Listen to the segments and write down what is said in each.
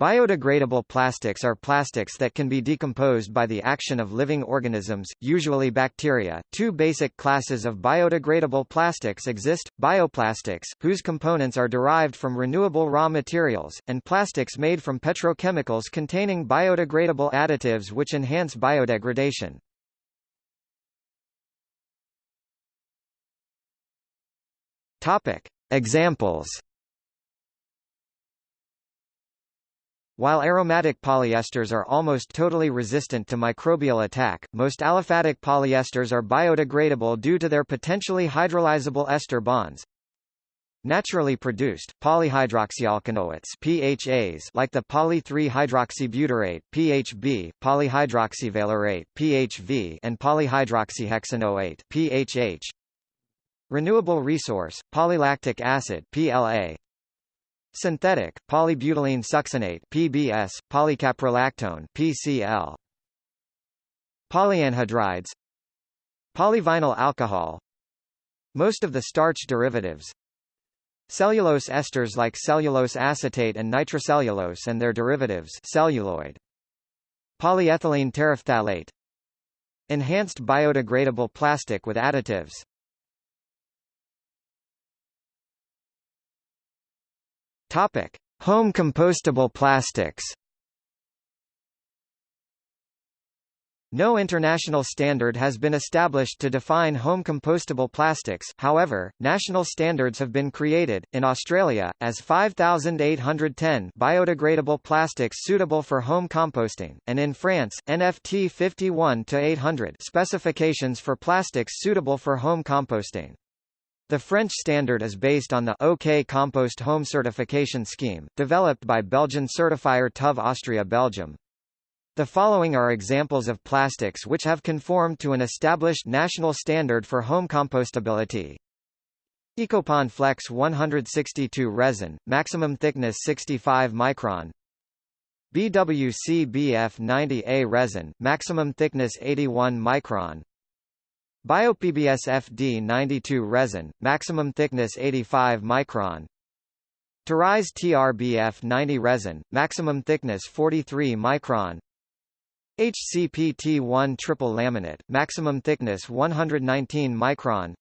Biodegradable plastics are plastics that can be decomposed by the action of living organisms, usually bacteria. Two basic classes of biodegradable plastics exist, bioplastics, whose components are derived from renewable raw materials, and plastics made from petrochemicals containing biodegradable additives which enhance biodegradation. Topic. Examples While aromatic polyesters are almost totally resistant to microbial attack, most aliphatic polyesters are biodegradable due to their potentially hydrolyzable ester bonds. Naturally produced, polyhydroxyalkanoates PHAs like the poly-3-hydroxybutyrate PHB, polyhydroxyvalerate PHV, and polyhydroxyhexanoate PHH. Renewable resource, polylactic acid PLA, Synthetic, polybutylene succinate PBS, polycaprolactone PCL. Polyanhydrides. Polyvinyl alcohol. Most of the starch derivatives. Cellulose esters like cellulose acetate and nitrocellulose and their derivatives celluloid. Polyethylene terephthalate. Enhanced biodegradable plastic with additives Topic: Home compostable plastics. No international standard has been established to define home compostable plastics however, national standards have been created, in Australia, as 5810 biodegradable plastics suitable for home composting, and in France, NFT 51-800 specifications for plastics suitable for home composting. The French standard is based on the OK Compost Home Certification Scheme, developed by Belgian certifier TÜV Austria Belgium. The following are examples of plastics which have conformed to an established national standard for home compostability. Ecopon Flex 162 resin, maximum thickness 65 micron. BWC BF 90A resin, maximum thickness 81 micron. BioPBS FD92 resin, maximum thickness 85 micron. Terise TRBF 90 resin, maximum thickness 43 micron. HCPT1 triple laminate, maximum thickness 119 micron.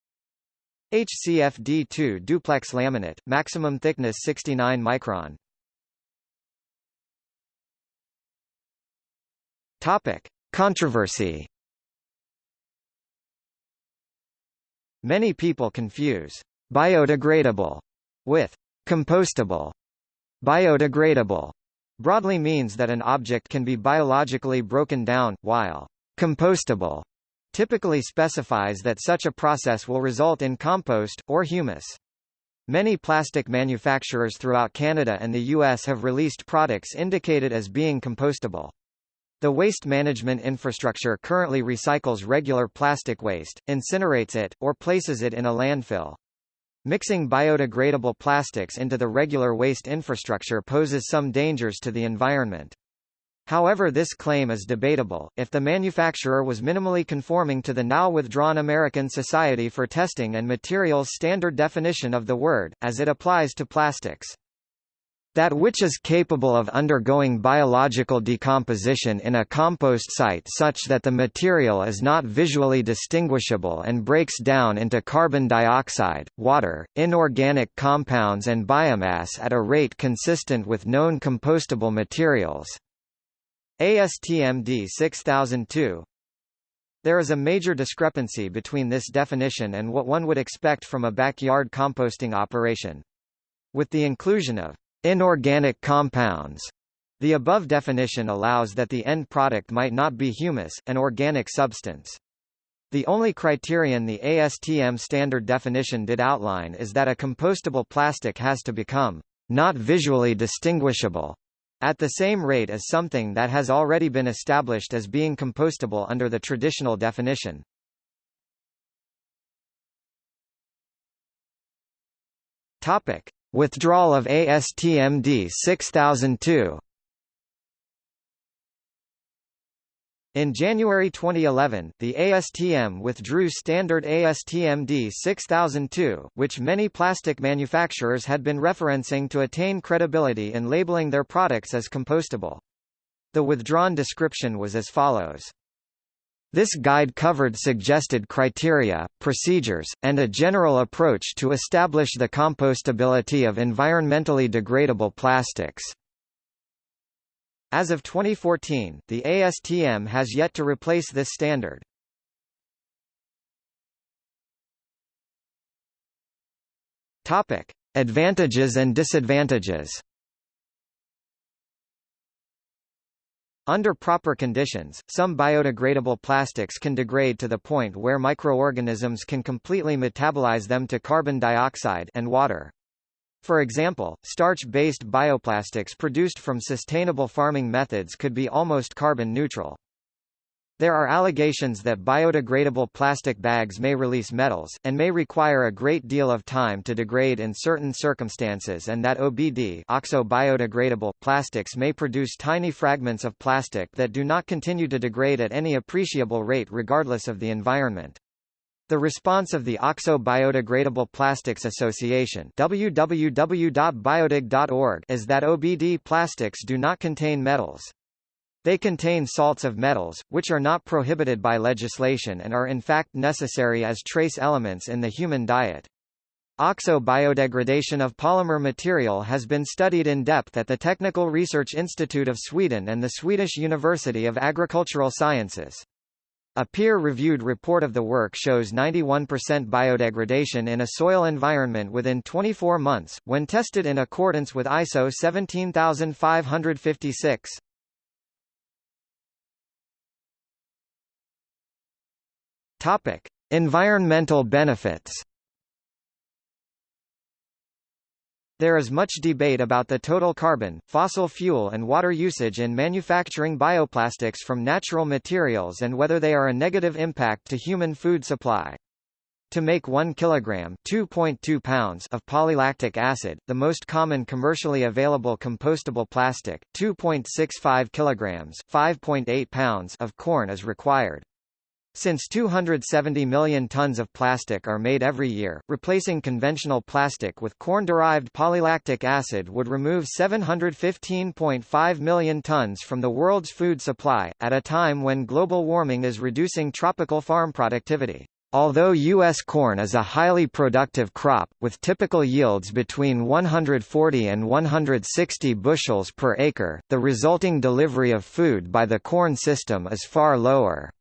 HCFD2 duplex laminate, maximum thickness 69 micron. Topic: Controversy Many people confuse biodegradable with compostable. Biodegradable broadly means that an object can be biologically broken down, while compostable typically specifies that such a process will result in compost, or humus. Many plastic manufacturers throughout Canada and the U.S. have released products indicated as being compostable. The waste management infrastructure currently recycles regular plastic waste, incinerates it, or places it in a landfill. Mixing biodegradable plastics into the regular waste infrastructure poses some dangers to the environment. However this claim is debatable, if the manufacturer was minimally conforming to the now withdrawn American Society for Testing and Materials standard definition of the word, as it applies to plastics that which is capable of undergoing biological decomposition in a compost site such that the material is not visually distinguishable and breaks down into carbon dioxide, water, inorganic compounds and biomass at a rate consistent with known compostable materials. ASTM D6002 There is a major discrepancy between this definition and what one would expect from a backyard composting operation. With the inclusion of Inorganic compounds. The above definition allows that the end product might not be humus, an organic substance. The only criterion the ASTM standard definition did outline is that a compostable plastic has to become not visually distinguishable at the same rate as something that has already been established as being compostable under the traditional definition. Topic: Withdrawal of ASTM D6002 In January 2011, the ASTM withdrew standard ASTM D6002, which many plastic manufacturers had been referencing to attain credibility in labeling their products as compostable. The withdrawn description was as follows. This guide covered suggested criteria, procedures, and a general approach to establish the compostability of environmentally degradable plastics. As of 2014, the ASTM has yet to replace this standard. Topic: Advantages and disadvantages. Under proper conditions, some biodegradable plastics can degrade to the point where microorganisms can completely metabolize them to carbon dioxide and water. For example, starch-based bioplastics produced from sustainable farming methods could be almost carbon neutral. There are allegations that biodegradable plastic bags may release metals, and may require a great deal of time to degrade in certain circumstances and that OBD oxo-biodegradable plastics may produce tiny fragments of plastic that do not continue to degrade at any appreciable rate regardless of the environment. The response of the OXO Biodegradable Plastics Association www.biodeg.org is that OBD plastics do not contain metals. They contain salts of metals, which are not prohibited by legislation and are in fact necessary as trace elements in the human diet. OXO biodegradation of polymer material has been studied in depth at the Technical Research Institute of Sweden and the Swedish University of Agricultural Sciences. A peer-reviewed report of the work shows 91% biodegradation in a soil environment within 24 months, when tested in accordance with ISO 17556. Topic: Environmental benefits. There is much debate about the total carbon, fossil fuel and water usage in manufacturing bioplastics from natural materials and whether they are a negative impact to human food supply. To make 1 kilogram (2.2 pounds) of polylactic acid, the most common commercially available compostable plastic, 2.65 kilograms (5.8 pounds) of corn is required. Since 270 million tons of plastic are made every year, replacing conventional plastic with corn-derived polylactic acid would remove 715.5 million tons from the world's food supply, at a time when global warming is reducing tropical farm productivity. Although U.S. corn is a highly productive crop, with typical yields between 140 and 160 bushels per acre, the resulting delivery of food by the corn system is far lower.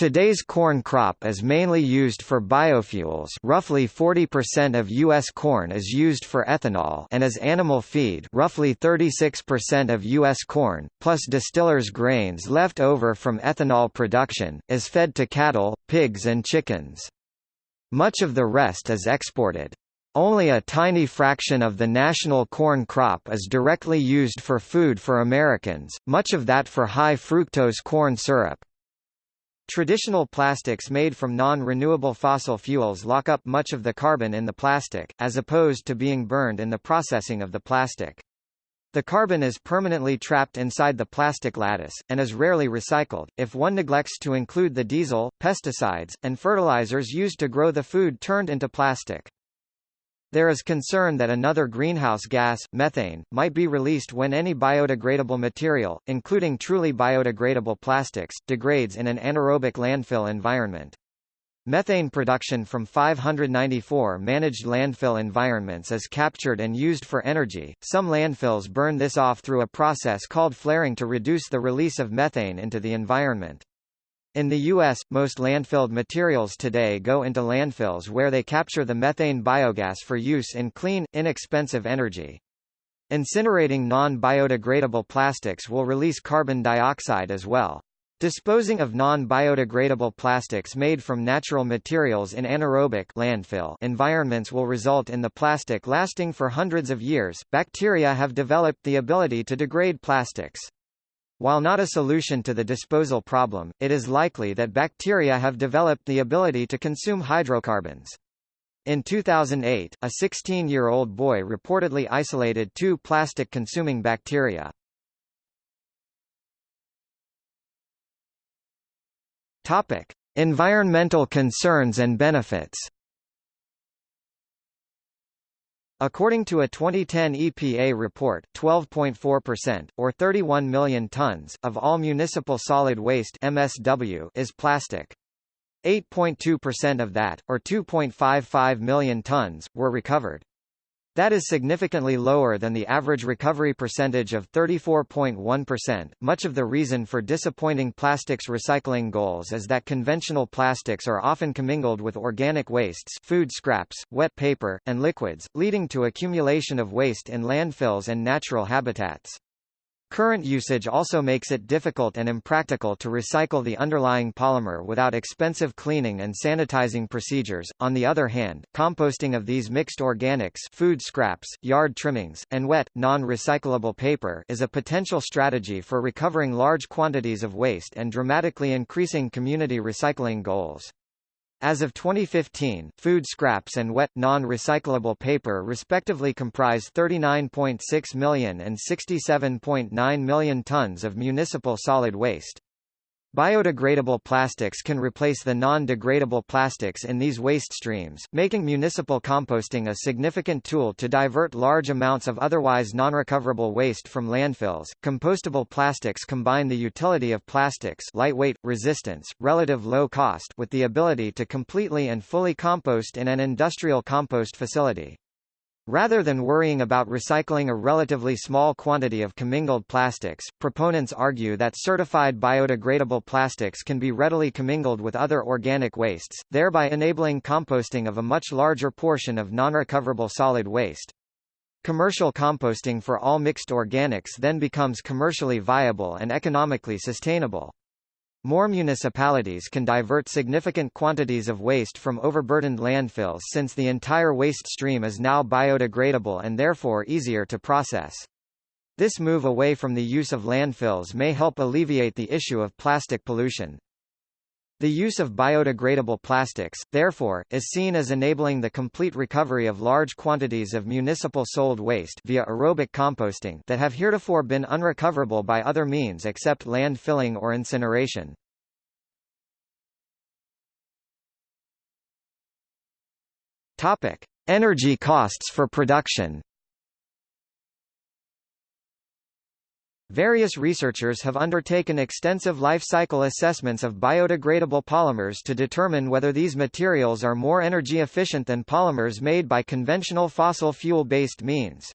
Today's corn crop is mainly used for biofuels roughly 40% of U.S. corn is used for ethanol and as animal feed roughly 36% of U.S. corn, plus distillers' grains left over from ethanol production, is fed to cattle, pigs and chickens. Much of the rest is exported. Only a tiny fraction of the national corn crop is directly used for food for Americans, much of that for high fructose corn syrup. Traditional plastics made from non-renewable fossil fuels lock up much of the carbon in the plastic, as opposed to being burned in the processing of the plastic. The carbon is permanently trapped inside the plastic lattice, and is rarely recycled, if one neglects to include the diesel, pesticides, and fertilizers used to grow the food turned into plastic. There is concern that another greenhouse gas, methane, might be released when any biodegradable material, including truly biodegradable plastics, degrades in an anaerobic landfill environment. Methane production from 594 managed landfill environments is captured and used for energy. Some landfills burn this off through a process called flaring to reduce the release of methane into the environment. In the U.S., most landfilled materials today go into landfills where they capture the methane biogas for use in clean, inexpensive energy. Incinerating non-biodegradable plastics will release carbon dioxide as well. Disposing of non-biodegradable plastics made from natural materials in anaerobic landfill environments will result in the plastic lasting for hundreds of years. Bacteria have developed the ability to degrade plastics. While not a solution to the disposal problem, it is likely that bacteria have developed the ability to consume hydrocarbons. In 2008, a 16-year-old boy reportedly isolated two plastic-consuming bacteria. Topic: Environmental concerns and benefits. According to a 2010 EPA report, 12.4%, or 31 million tons, of all municipal solid waste MSW is plastic. 8.2% of that, or 2.55 million tons, were recovered. That is significantly lower than the average recovery percentage of 34.1%. Much of the reason for disappointing plastics recycling goals is that conventional plastics are often commingled with organic wastes, food scraps, wet paper, and liquids, leading to accumulation of waste in landfills and natural habitats. Current usage also makes it difficult and impractical to recycle the underlying polymer without expensive cleaning and sanitizing procedures. On the other hand, composting of these mixed organics, food scraps, yard trimmings, and wet, non-recyclable paper is a potential strategy for recovering large quantities of waste and dramatically increasing community recycling goals. As of 2015, food scraps and wet, non-recyclable paper respectively comprise 39.6 million and 67.9 million tons of municipal solid waste. Biodegradable plastics can replace the non-degradable plastics in these waste streams, making municipal composting a significant tool to divert large amounts of otherwise non-recoverable waste from landfills. Compostable plastics combine the utility of plastics, lightweight, resistance, relative low cost, with the ability to completely and fully compost in an industrial compost facility. Rather than worrying about recycling a relatively small quantity of commingled plastics, proponents argue that certified biodegradable plastics can be readily commingled with other organic wastes, thereby enabling composting of a much larger portion of non-recoverable solid waste. Commercial composting for all mixed organics then becomes commercially viable and economically sustainable. More municipalities can divert significant quantities of waste from overburdened landfills since the entire waste stream is now biodegradable and therefore easier to process. This move away from the use of landfills may help alleviate the issue of plastic pollution. The use of biodegradable plastics, therefore, is seen as enabling the complete recovery of large quantities of municipal sold waste via aerobic composting that have heretofore been unrecoverable by other means except landfilling or incineration. Topic: Energy costs for production. Various researchers have undertaken extensive life cycle assessments of biodegradable polymers to determine whether these materials are more energy efficient than polymers made by conventional fossil fuel-based means.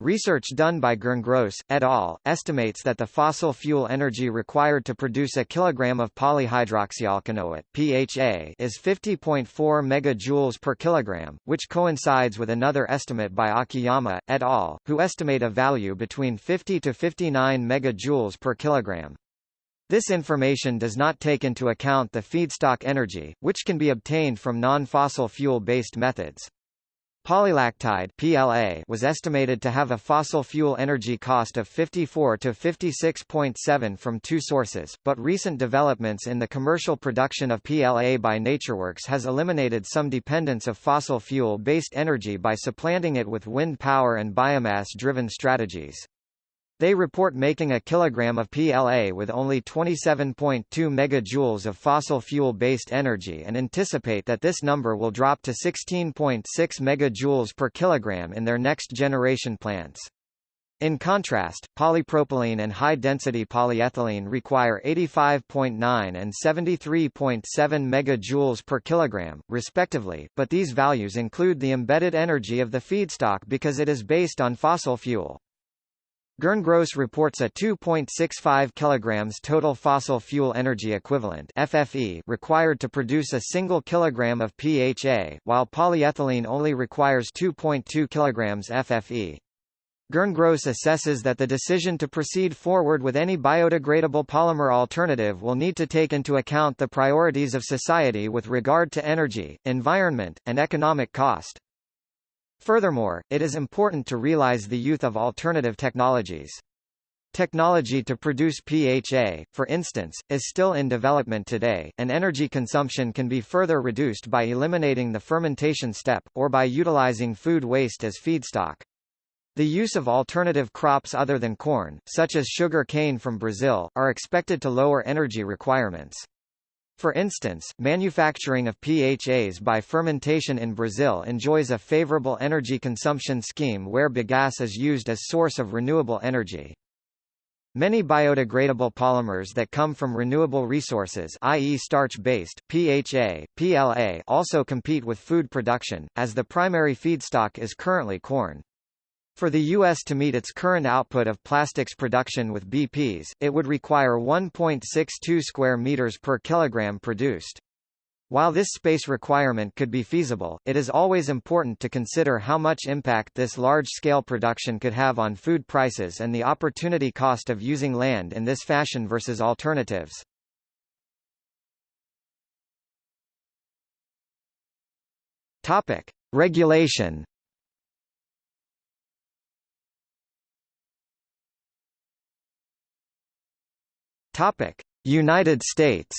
Research done by Gerngross, et al., estimates that the fossil fuel energy required to produce a kilogram of polyhydroxyalkanoate (PHA) is 50.4 megajoules per kilogram, which coincides with another estimate by Akiyama, et al., who estimate a value between 50 to 59 megajoules per kilogram. This information does not take into account the feedstock energy, which can be obtained from non-fossil fuel-based methods. Polylactide PLA was estimated to have a fossil fuel energy cost of 54 to 56.7 from two sources, but recent developments in the commercial production of PLA by NatureWorks has eliminated some dependence of fossil fuel-based energy by supplanting it with wind power and biomass-driven strategies. They report making a kilogram of PLA with only 27.2 megajoules of fossil fuel-based energy and anticipate that this number will drop to 16.6 megajoules per kilogram in their next-generation plants. In contrast, polypropylene and high-density polyethylene require 85.9 and 73.7 megajoules per kilogram, respectively, but these values include the embedded energy of the feedstock because it is based on fossil fuel. Gerngross reports a 2.65 kg total fossil fuel energy equivalent FFE required to produce a single kilogram of PHA, while polyethylene only requires 2.2 kg FFE. Gerngross assesses that the decision to proceed forward with any biodegradable polymer alternative will need to take into account the priorities of society with regard to energy, environment, and economic cost. Furthermore, it is important to realize the youth of alternative technologies. Technology to produce PHA, for instance, is still in development today, and energy consumption can be further reduced by eliminating the fermentation step, or by utilizing food waste as feedstock. The use of alternative crops other than corn, such as sugar cane from Brazil, are expected to lower energy requirements. For instance, manufacturing of PHAs by fermentation in Brazil enjoys a favorable energy consumption scheme where bagasse is used as source of renewable energy. Many biodegradable polymers that come from renewable resources i.e. starch-based, PHA, PLA also compete with food production, as the primary feedstock is currently corn. For the U.S. to meet its current output of plastics production with BPs, it would require 1.62 square meters per kilogram produced. While this space requirement could be feasible, it is always important to consider how much impact this large-scale production could have on food prices and the opportunity cost of using land in this fashion versus alternatives. Topic: Regulation Topic: United States.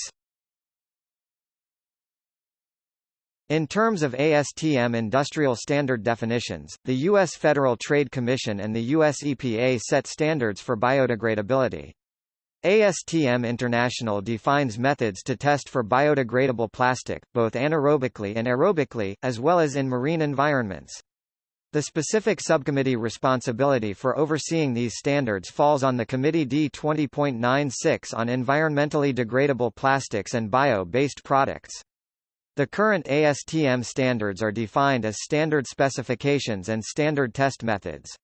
In terms of ASTM industrial standard definitions, the U.S. Federal Trade Commission and the U.S. EPA set standards for biodegradability. ASTM International defines methods to test for biodegradable plastic, both anaerobically and aerobically, as well as in marine environments. The specific subcommittee responsibility for overseeing these standards falls on the Committee D20.96 on environmentally degradable plastics and bio-based products. The current ASTM standards are defined as standard specifications and standard test methods.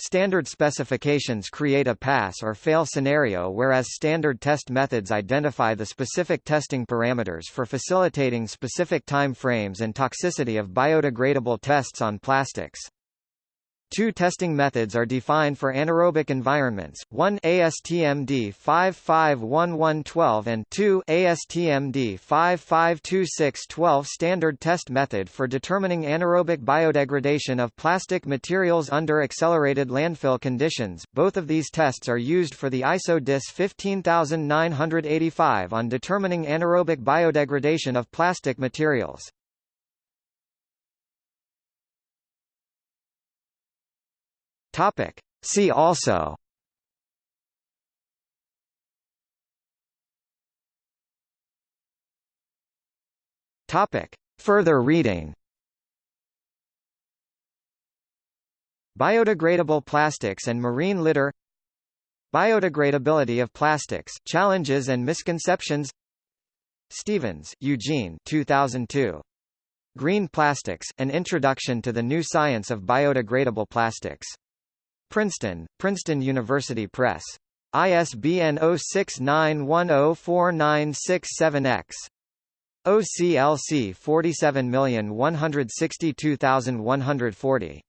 Standard specifications create a pass or fail scenario whereas standard test methods identify the specific testing parameters for facilitating specific time frames and toxicity of biodegradable tests on plastics. Two testing methods are defined for anaerobic environments, one ASTM D551112 and 2 ASTM D552612 standard test method for determining anaerobic biodegradation of plastic materials under accelerated landfill conditions. Both of these tests are used for the ISO DIS 15985 on determining anaerobic biodegradation of plastic materials. Topic. See also Topic. Further reading Biodegradable plastics and marine litter Biodegradability of plastics, challenges and misconceptions Stevens, Eugene 2002. Green Plastics, An Introduction to the New Science of Biodegradable Plastics. Princeton, Princeton University Press. ISBN 0691049667-X. OCLC 47162140.